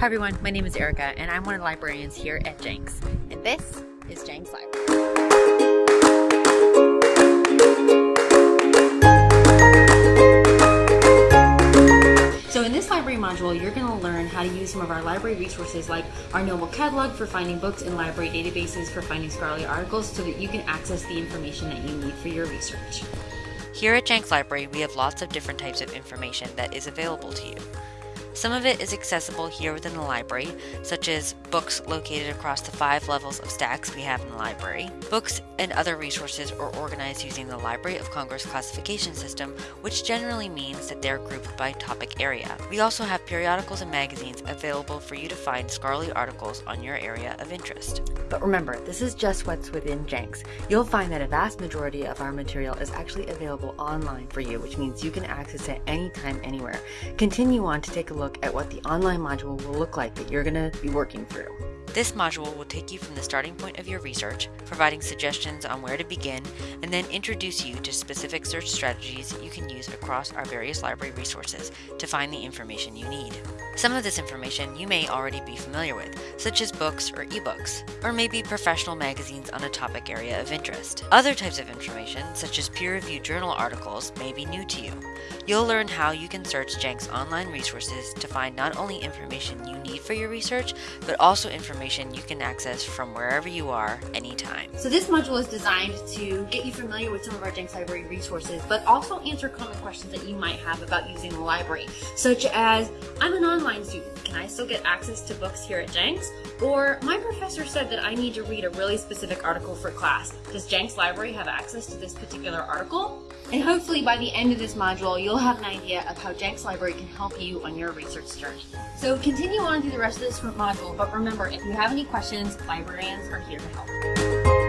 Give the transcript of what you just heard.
Hi everyone, my name is Erica and I'm one of the librarians here at Jenks. And this is Jenks Library. So in this library module, you're going to learn how to use some of our library resources like our Noble Catalog for finding books and library databases for finding scholarly articles so that you can access the information that you need for your research. Here at Jenks Library, we have lots of different types of information that is available to you. Some of it is accessible here within the library, such as books located across the five levels of stacks we have in the library. Books and other resources are organized using the Library of Congress classification system, which generally means that they're grouped by topic area. We also have periodicals and magazines available for you to find scholarly articles on your area of interest. But remember, this is just what's within Jenks. You'll find that a vast majority of our material is actually available online for you, which means you can access it anytime, anywhere. Continue on to take a look at what the online module will look like that you're going to be working through. This module will take you from the starting point of your research, providing suggestions on where to begin, and then introduce you to specific search strategies you can use across our various library resources to find the information you need. Some of this information you may already be familiar with, such as books or ebooks, or maybe professional magazines on a topic area of interest. Other types of information, such as peer-reviewed journal articles, may be new to you. You'll learn how you can search Jenks online resources to find not only information you need for your research, but also information you can access from wherever you are anytime. So this module is designed to get you familiar with some of our Jenks Library resources, but also answer common questions that you might have about using the library, such as, I'm an online student, can I still get access to books here at Jenks? Or, my professor said that I need to read a really specific article for class. Does Jenks Library have access to this particular article? And hopefully by the end of this module, you'll have an idea of how Jenks Library can help you on your research journey. So continue on through the rest of this module, but remember, if you have any questions, librarians are here to help.